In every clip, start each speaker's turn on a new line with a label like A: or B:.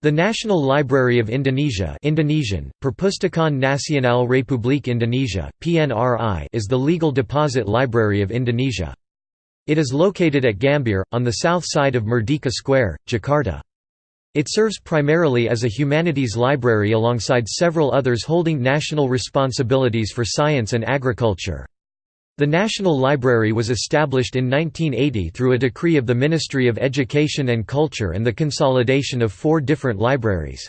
A: The National Library of Indonesia Indonesian, Perpustakaan Nasional Republik Indonesia, PNRI is the legal deposit library of Indonesia. It is located at Gambir, on the south side of Merdeka Square, Jakarta. It serves primarily as a humanities library alongside several others holding national responsibilities for science and agriculture. The National Library was established in 1980 through a decree of the Ministry of Education and Culture and the consolidation of four different libraries.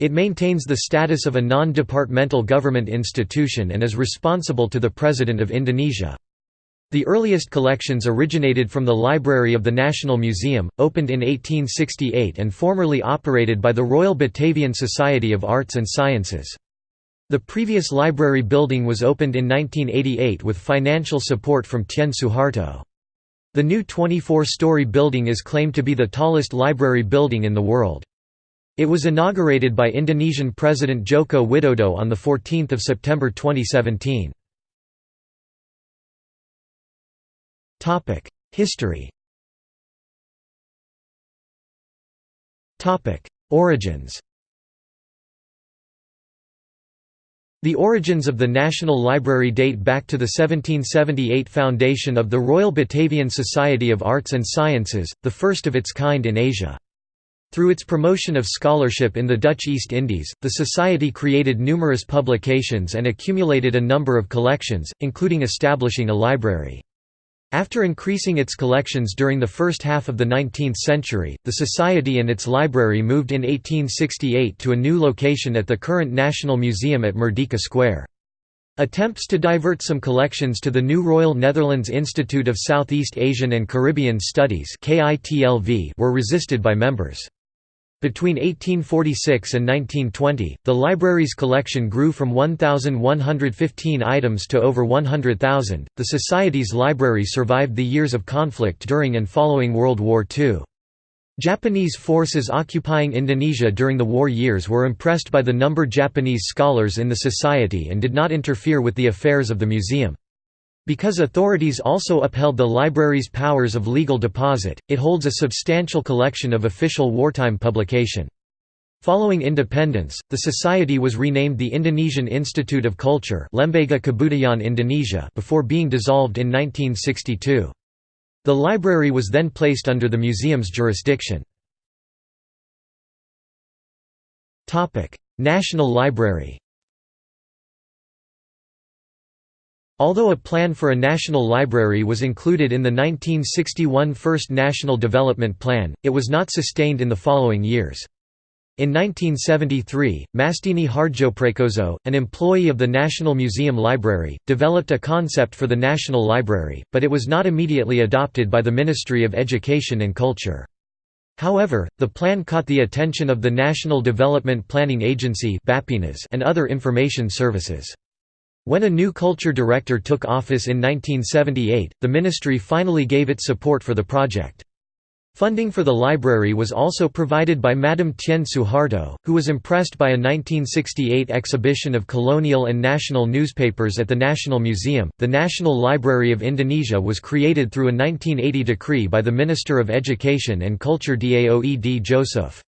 A: It maintains the status of a non-departmental government institution and is responsible to the President of Indonesia. The earliest collections originated from the Library of the National Museum, opened in 1868 and formerly operated by the Royal Batavian Society of Arts and Sciences. The previous library building was opened in 1988 with financial support from Tien Soeharto. The new 24-story building is claimed to be the tallest library building in the world. It was inaugurated by Indonesian President Joko Widodo on 14 September 2017. History Origins The origins of the National Library date back to the 1778 foundation of the Royal Batavian Society of Arts and Sciences, the first of its kind in Asia. Through its promotion of scholarship in the Dutch East Indies, the Society created numerous publications and accumulated a number of collections, including establishing a library. After increasing its collections during the first half of the 19th century, the Society and its library moved in 1868 to a new location at the current National Museum at Merdeka Square. Attempts to divert some collections to the new Royal Netherlands Institute of Southeast Asian and Caribbean Studies were resisted by members. Between 1846 and 1920, the library's collection grew from 1,115 items to over 100,000. The Society's library survived the years of conflict during and following World War II. Japanese forces occupying Indonesia during the war years were impressed by the number of Japanese scholars in the society and did not interfere with the affairs of the museum. Because authorities also upheld the library's powers of legal deposit, it holds a substantial collection of official wartime publication. Following independence, the society was renamed the Indonesian Institute of Culture Lembaga Kebudayaan Indonesia before being dissolved in 1962. The library was then placed under the museum's jurisdiction. National Library Although a plan for a national library was included in the 1961 First National Development Plan, it was not sustained in the following years. In 1973, Mastini Hardjoprakoso, an employee of the National Museum Library, developed a concept for the National Library, but it was not immediately adopted by the Ministry of Education and Culture. However, the plan caught the attention of the National Development Planning Agency and other information services. When a new culture director took office in 1978, the ministry finally gave its support for the project. Funding for the library was also provided by Madame Tien Soeharto, who was impressed by a 1968 exhibition of colonial and national newspapers at the National Museum. The National Library of Indonesia was created through a 1980 decree by the Minister of Education and Culture Daoed Joesoef.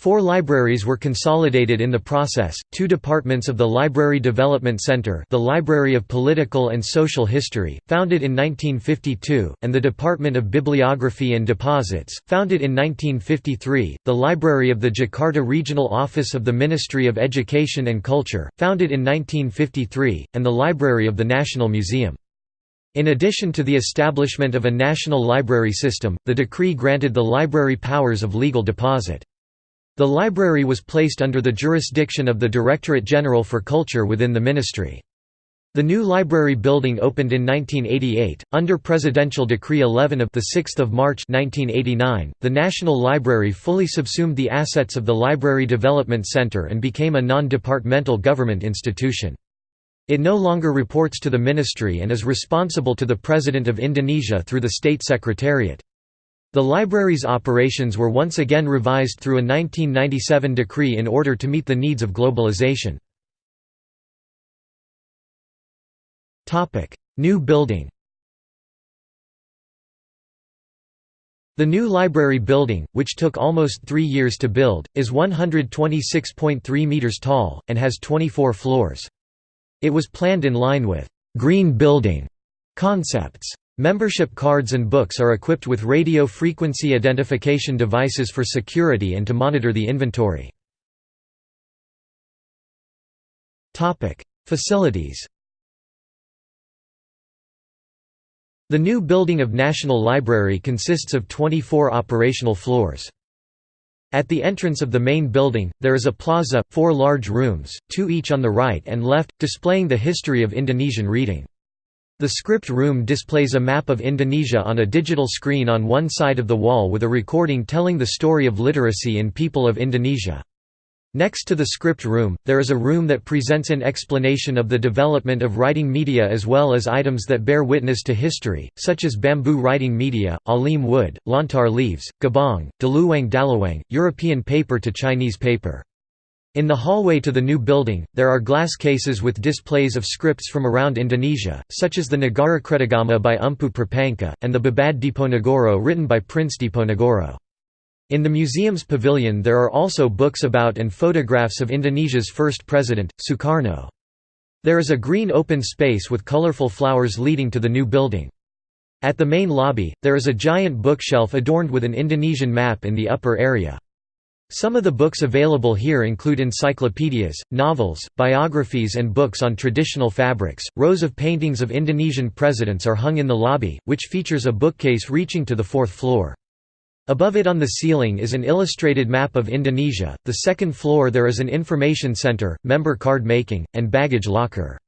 A: Four libraries were consolidated in the process, two departments of the Library Development Center the Library of Political and Social History, founded in 1952, and the Department of Bibliography and Deposits, founded in 1953, the Library of the Jakarta Regional Office of the Ministry of Education and Culture, founded in 1953, and the Library of the National Museum. In addition to the establishment of a national library system, the decree granted the library powers of legal deposit. The library was placed under the jurisdiction of the Directorate General for Culture within the ministry. The new library building opened in 1988 under Presidential Decree 11 of the 6th of March 1989. The National Library fully subsumed the assets of the Library Development Center and became a non-departmental government institution. It no longer reports to the ministry and is responsible to the President of Indonesia through the State Secretariat. The library's operations were once again revised through a 1997 decree in order to meet the needs of globalization. New building The new library building, which took almost three years to build, is 126.3 metres tall, and has 24 floors. It was planned in line with «green building» concepts. Membership cards and books are equipped with radio frequency identification devices for security and to monitor the inventory. Facilities The new building of National Library consists of 24 operational floors. At the entrance of the main building, there is a plaza, four large rooms, two each on the right and left, displaying the history of Indonesian reading. The script room displays a map of Indonesia on a digital screen on one side of the wall with a recording telling the story of literacy in people of Indonesia. Next to the script room, there is a room that presents an explanation of the development of writing media as well as items that bear witness to history, such as bamboo writing media, alim wood, lontar leaves, gabong, daluwang dalawang, European paper to Chinese paper. In the hallway to the new building, there are glass cases with displays of scripts from around Indonesia, such as the Nagara Kretagama by Empu Prapanca, and the Babad Diponegoro written by Prince Diponegoro. In the museum's pavilion there are also books about and photographs of Indonesia's first president, Sukarno. There is a green open space with colorful flowers leading to the new building. At the main lobby, there is a giant bookshelf adorned with an Indonesian map in the upper area. Some of the books available here include encyclopedias, novels, biographies, and books on traditional fabrics. Rows of paintings of Indonesian presidents are hung in the lobby, which features a bookcase reaching to the fourth floor. Above it on the ceiling is an illustrated map of Indonesia. The second floor there is an information center, member card making, and baggage locker.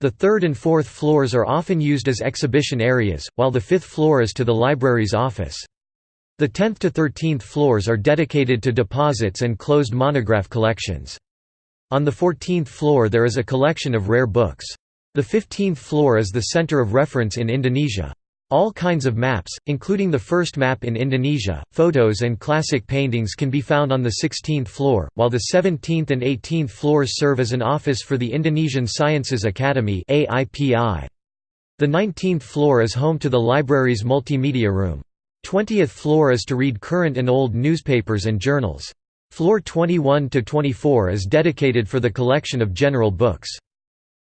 A: The third and fourth floors are often used as exhibition areas, while the fifth floor is to the library's office. The 10th to 13th floors are dedicated to deposits and closed monograph collections. On the 14th floor there is a collection of rare books. The 15th floor is the center of reference in Indonesia. All kinds of maps, including the first map in Indonesia, photos and classic paintings can be found on the 16th floor, while the 17th and 18th floors serve as an office for the Indonesian Sciences Academy The 19th floor is home to the library's multimedia room. 20th floor is to read current and old newspapers and journals. Floor 21 to 24 is dedicated for the collection of general books.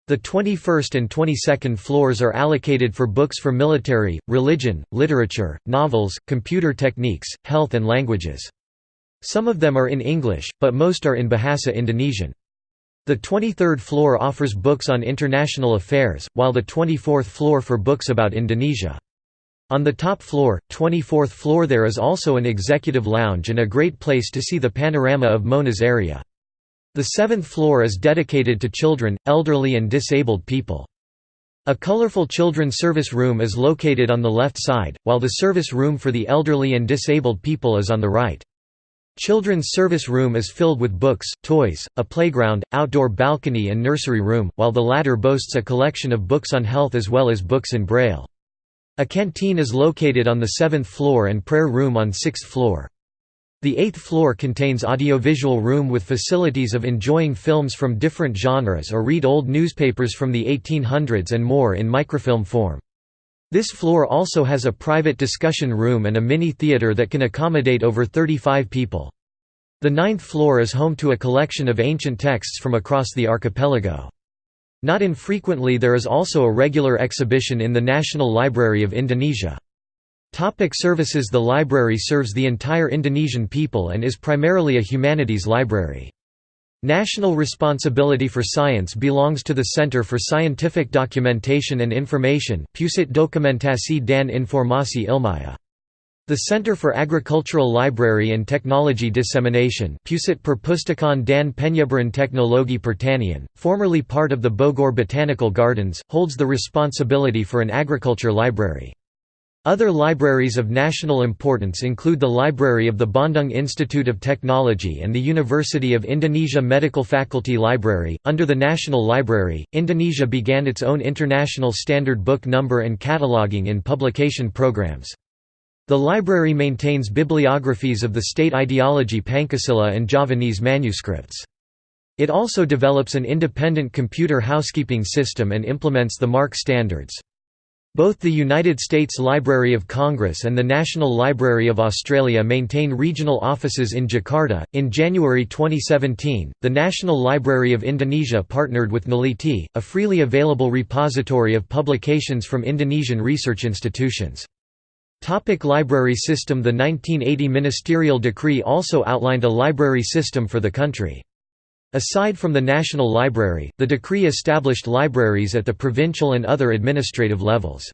A: The 21st and 22nd floors are allocated for books for military, religion, literature, novels, computer techniques, health and languages. Some of them are in English, but most are in Bahasa Indonesian. The 23rd floor offers books on international affairs, while the 24th floor for books about Indonesia. On the top floor, 24th floor there is also an executive lounge and a great place to see the panorama of Monas area. The seventh floor is dedicated to children, elderly and disabled people. A colorful children's service room is located on the left side, while the service room for the elderly and disabled people is on the right. Children's service room is filled with books, toys, a playground, outdoor balcony and nursery room, while the latter boasts a collection of books on health as well as books in Braille. A canteen is located on the seventh floor and prayer room on sixth floor. The eighth floor contains audiovisual room with facilities of enjoying films from different genres or read old newspapers from the 1800s and more in microfilm form. This floor also has a private discussion room and a mini-theater that can accommodate over 35 people. The ninth floor is home to a collection of ancient texts from across the archipelago. Not infrequently there is also a regular exhibition in the National Library of Indonesia. Topic services The library serves the entire Indonesian people and is primarily a humanities library. National responsibility for science belongs to the Center for Scientific Documentation and Information Pusat Dokumentasi dan Informasi Ilmiah. The Center for Agricultural Library and Technology Dissemination Pusat Perpustakaan dan Penyebaran Teknologi Pertanian, formerly part of the Bogor Botanical Gardens, holds the responsibility for an agriculture library. Other libraries of national importance include the Library of the Bandung Institute of Technology and the University of Indonesia Medical Faculty Library. Under the National Library, Indonesia began its own international standard book number and cataloging in publication programs. The library maintains bibliographies of the state ideology Pancasila and Javanese manuscripts. It also develops an independent computer housekeeping system and implements the MARC standards. Both the United States Library of Congress and the National Library of Australia maintain regional offices in Jakarta. In January 2017, the National Library of Indonesia partnered with Neliti, a freely available repository of publications from Indonesian research institutions. Topic library system The 1980 ministerial decree also outlined a library system for the country. Aside from the National Library, the decree established libraries at the provincial and other administrative levels.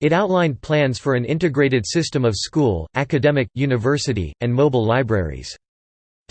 A: It outlined plans for an integrated system of school, academic, university, and mobile libraries.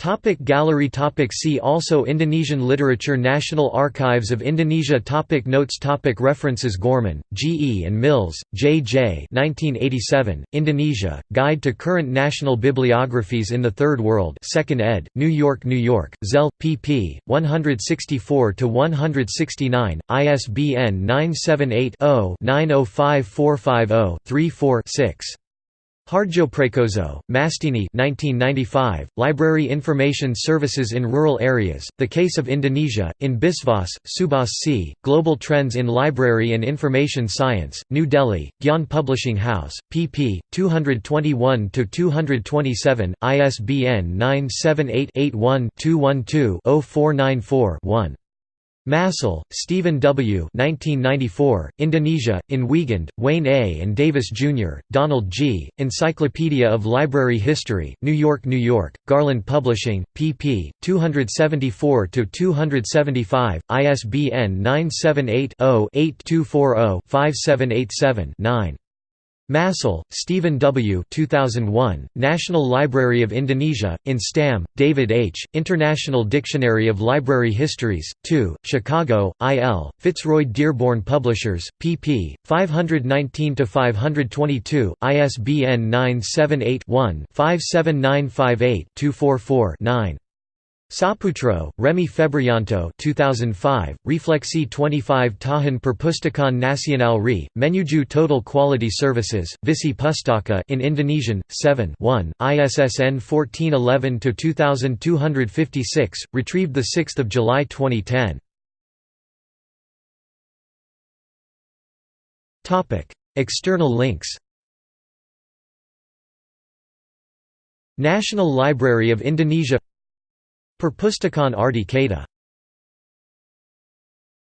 A: Topic gallery topic See also Indonesian literature National Archives of Indonesia topic Notes topic References Gorman, G. E. and Mills, J. J. 1987, Indonesia, Guide to Current National Bibliographies in the Third World 2nd ed., New York, New York, Zell, pp. 164–169, ISBN 978 0 905450 34 6. Hardjoprakoso, Mastini 1995, Library Information Services in Rural Areas, The Case of Indonesia, in Biswas, Subhas C., Global Trends in Library and Information Science, New Delhi, Gyan Publishing House, pp. 221–227, ISBN 978 81 212 0494 1. Massil, Stephen W. 1994, Indonesia, in Wiegand, Wayne A. and Davis, Jr., Donald G., Encyclopedia of Library History, New York, New York, Garland Publishing, pp. 274–275, ISBN 978 0 8240 5787 9. Massil, Stephen W. 2001, National Library of Indonesia, in Stam, David H., International Dictionary of Library Histories, 2, Chicago, I. L., Fitzroy Dearborn Publishers, pp. 519–522, ISBN 978 one 57958 244 9. Saputro, Remy Febrianto 2005, Refleksi 25 Tahun Perpustakaan Nasional RI, Menuju Total Quality Services, Visi Pustaka in Indonesian, 7 1, ISSN 1411-2256, retrieved 6 July 2010. External links National Library of Indonesia Perpustakaan Arti Kata